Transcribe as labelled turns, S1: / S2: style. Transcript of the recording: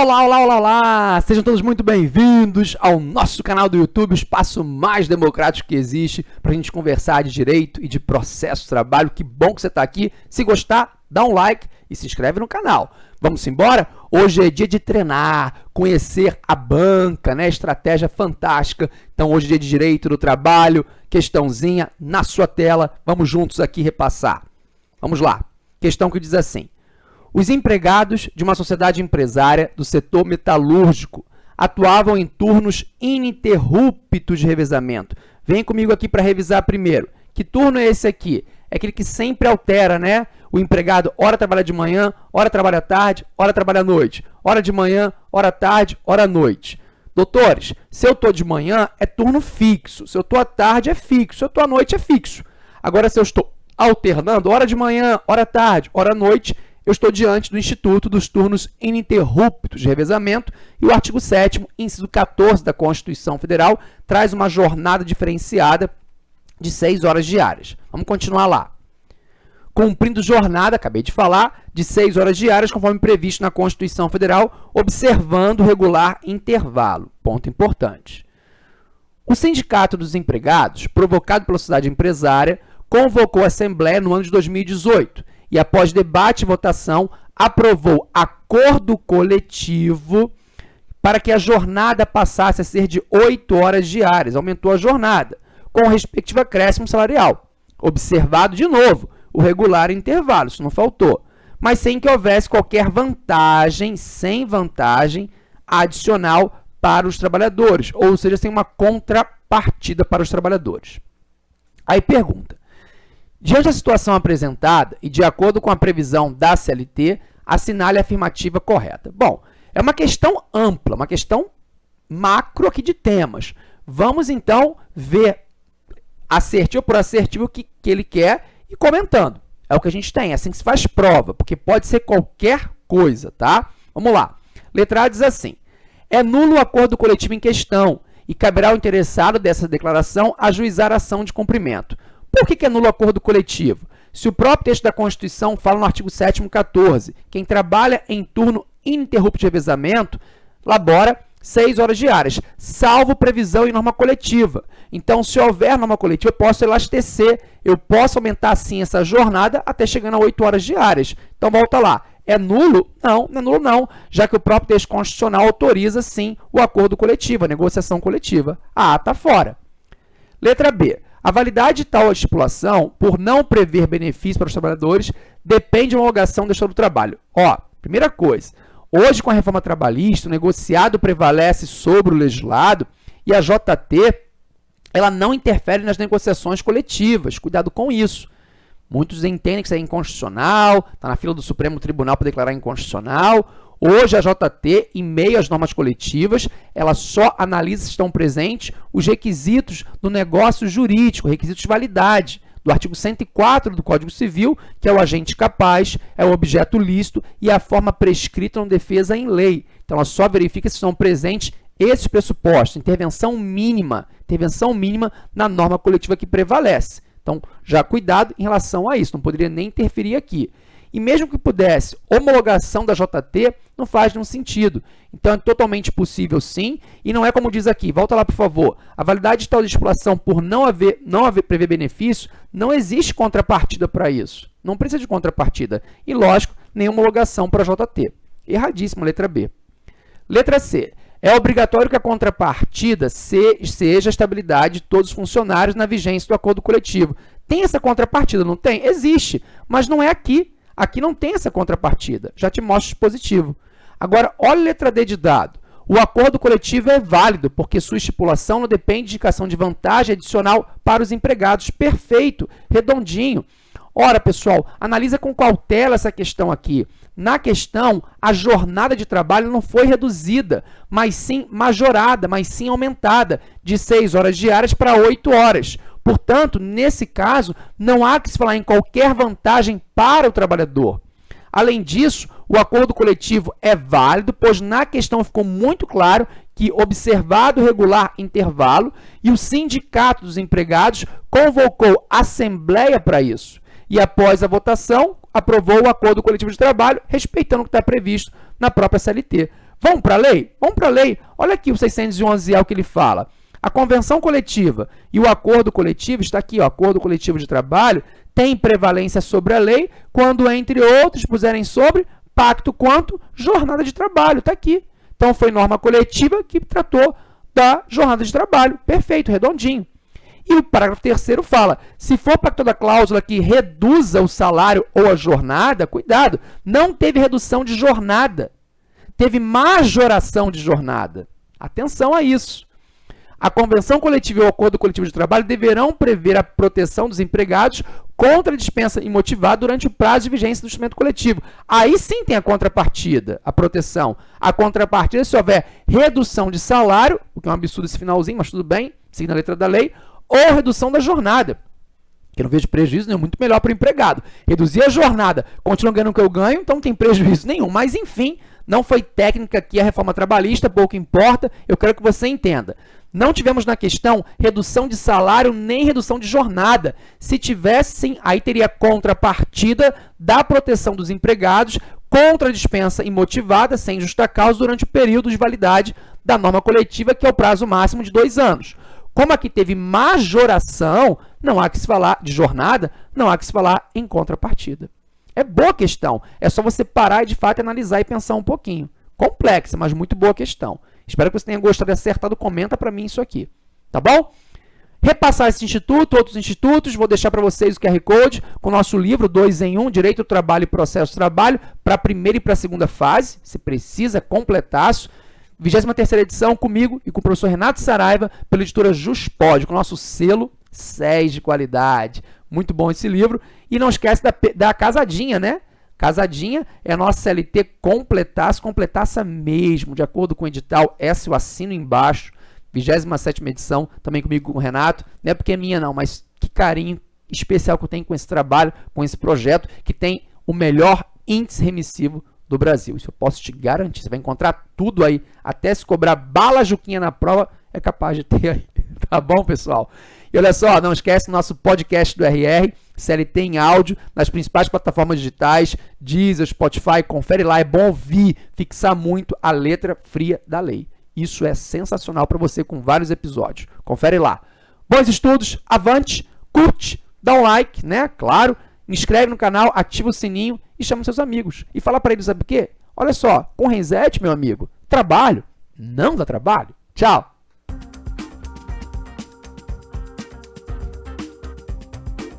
S1: Olá, olá, olá, olá! Sejam todos muito bem-vindos ao nosso canal do YouTube, o espaço mais democrático que existe para a gente conversar de direito e de processo de trabalho. Que bom que você está aqui. Se gostar, dá um like e se inscreve no canal. Vamos embora? Hoje é dia de treinar, conhecer a banca, né? Estratégia fantástica. Então, hoje é dia de direito do trabalho, questãozinha na sua tela. Vamos juntos aqui repassar. Vamos lá. Questão que diz assim. Os empregados de uma sociedade empresária do setor metalúrgico atuavam em turnos ininterruptos de revezamento. Vem comigo aqui para revisar primeiro. Que turno é esse aqui? É aquele que sempre altera, né? O empregado, hora trabalha de manhã, hora trabalha à tarde, hora trabalha à noite. Hora de manhã, hora tarde, hora à noite. Doutores, se eu estou de manhã, é turno fixo. Se eu estou à tarde, é fixo. Se eu estou à noite, é fixo. Agora, se eu estou alternando, hora de manhã, hora tarde, hora à noite, eu estou diante do Instituto dos Turnos Ininterruptos de Revezamento e o artigo 7º, inciso 14 da Constituição Federal, traz uma jornada diferenciada de 6 horas diárias. Vamos continuar lá. Cumprindo jornada, acabei de falar, de 6 horas diárias, conforme previsto na Constituição Federal, observando regular intervalo. Ponto importante. O Sindicato dos Empregados, provocado pela sociedade empresária, convocou a Assembleia no ano de 2018 e, após debate e votação, aprovou acordo coletivo para que a jornada passasse a ser de 8 horas diárias, aumentou a jornada, com o respectivo acréscimo salarial. Observado de novo o regular intervalo, isso não faltou, mas sem que houvesse qualquer vantagem, sem vantagem adicional para os trabalhadores, ou seja, sem uma contrapartida para os trabalhadores. Aí pergunta, Diante da situação apresentada e de acordo com a previsão da CLT, assinale a afirmativa correta. Bom, é uma questão ampla, uma questão macro aqui de temas. Vamos, então, ver assertivo por assertivo o que, que ele quer e comentando. É o que a gente tem, é assim que se faz prova, porque pode ser qualquer coisa, tá? Vamos lá. Letra A diz assim, é nulo o acordo coletivo em questão e caberá ao interessado dessa declaração ajuizar a ação de cumprimento. Por que, que é nulo o acordo coletivo? Se o próprio texto da Constituição fala no artigo 7º 14, quem trabalha em turno ininterrupto de revezamento, labora 6 horas diárias, salvo previsão em norma coletiva. Então, se houver norma coletiva, eu posso elastecer, eu posso aumentar, sim, essa jornada até chegando a 8 horas diárias. Então, volta lá. É nulo? Não, não é nulo não, já que o próprio texto constitucional autoriza, sim, o acordo coletivo, a negociação coletiva. A A está fora. Letra B. A validade de tal estipulação, por não prever benefício para os trabalhadores, depende de uma homologação do Estado do Trabalho. Ó, primeira coisa, hoje com a reforma trabalhista, o negociado prevalece sobre o legislado e a JT ela não interfere nas negociações coletivas. Cuidado com isso. Muitos entendem que isso é inconstitucional, está na fila do Supremo Tribunal para declarar inconstitucional. Hoje, a JT, em meio às normas coletivas, ela só analisa se estão presentes os requisitos do negócio jurídico, requisitos de validade, do artigo 104 do Código Civil, que é o agente capaz, é o objeto lícito e a forma prescrita na defesa em lei. Então, ela só verifica se estão presentes esses pressupostos, intervenção mínima, intervenção mínima na norma coletiva que prevalece. Então, já cuidado em relação a isso, não poderia nem interferir aqui. E mesmo que pudesse, homologação da JT não faz nenhum sentido. Então, é totalmente possível sim, e não é como diz aqui, volta lá por favor, a validade de tal estipulação por não haver, não haver prever benefício, não existe contrapartida para isso. Não precisa de contrapartida. E, lógico, nem homologação para JT. Erradíssimo, letra B. Letra C. É obrigatório que a contrapartida seja a estabilidade de todos os funcionários na vigência do acordo coletivo. Tem essa contrapartida, não tem? Existe, mas não é aqui. Aqui não tem essa contrapartida, já te mostro positivo. Agora, olha a letra D de dado. O acordo coletivo é válido, porque sua estipulação não depende de indicação de vantagem adicional para os empregados. Perfeito, redondinho. Ora, pessoal, analisa com cautela essa questão aqui. Na questão, a jornada de trabalho não foi reduzida, mas sim majorada, mas sim aumentada, de 6 horas diárias para 8 horas. Portanto, nesse caso, não há que se falar em qualquer vantagem para o trabalhador. Além disso, o acordo coletivo é válido, pois na questão ficou muito claro que, observado o regular intervalo, e o sindicato dos empregados convocou assembleia para isso. E após a votação, aprovou o acordo coletivo de trabalho, respeitando o que está previsto na própria CLT. Vamos para a lei? Vamos para a lei. Olha aqui o 611 é o que ele fala. A convenção coletiva e o acordo coletivo, está aqui, o acordo coletivo de trabalho, tem prevalência sobre a lei quando, entre outros, puserem sobre pacto quanto jornada de trabalho. Está aqui. Então, foi norma coletiva que tratou da jornada de trabalho. Perfeito, redondinho. E o parágrafo terceiro fala, se for para toda cláusula que reduza o salário ou a jornada, cuidado, não teve redução de jornada, teve majoração de jornada. Atenção a isso. A convenção coletiva e o acordo coletivo de trabalho deverão prever a proteção dos empregados contra a dispensa imotivada durante o prazo de vigência do instrumento coletivo. Aí sim tem a contrapartida, a proteção. A contrapartida se houver redução de salário, o que é um absurdo esse finalzinho, mas tudo bem, seguindo a letra da lei, ou redução da jornada. Que eu não vejo prejuízo nenhum, muito melhor para o empregado. Reduzir a jornada, continuam ganhando o que eu ganho, então não tem prejuízo nenhum. Mas, enfim, não foi técnica aqui a reforma trabalhista, pouco importa, eu quero que você entenda. Não tivemos na questão redução de salário nem redução de jornada. Se tivessem, aí teria contrapartida da proteção dos empregados contra a dispensa imotivada, sem justa causa, durante o período de validade da norma coletiva, que é o prazo máximo de dois anos. Como aqui teve majoração, não há que se falar de jornada, não há que se falar em contrapartida. É boa questão, é só você parar e de fato analisar e pensar um pouquinho. Complexa, mas muito boa questão. Espero que você tenha gostado e acertado. Comenta para mim isso aqui, tá bom? Repassar esse instituto, outros institutos, vou deixar para vocês o QR Code com o nosso livro 2 em 1, um, Direito do Trabalho e Processo do Trabalho, para a primeira e para a segunda fase. Você precisa completar isso. 23 edição comigo e com o professor Renato Saraiva, pela editora Juspod, com o nosso selo 6 de qualidade. Muito bom esse livro. E não esquece da, da casadinha, né? Casadinha é nossa CLT completasse, completasse mesmo, de acordo com o edital, essa eu assino embaixo, 27 edição, também comigo com o Renato, não é porque é minha não, mas que carinho especial que eu tenho com esse trabalho, com esse projeto, que tem o melhor índice remissivo do Brasil. Isso eu posso te garantir, você vai encontrar tudo aí, até se cobrar bala juquinha na prova, é capaz de ter aí, tá bom, pessoal? E olha só, não esquece nosso podcast do RR, CLT em áudio, nas principais plataformas digitais, Deezer, Spotify, confere lá, é bom ouvir, fixar muito a letra fria da lei. Isso é sensacional para você com vários episódios. Confere lá. Bons estudos, avante, curte, dá um like, né? Claro, inscreve no canal, ativa o sininho e chama seus amigos. E fala para eles, sabe o quê? Olha só, com Renzete, meu amigo, trabalho não dá trabalho. Tchau!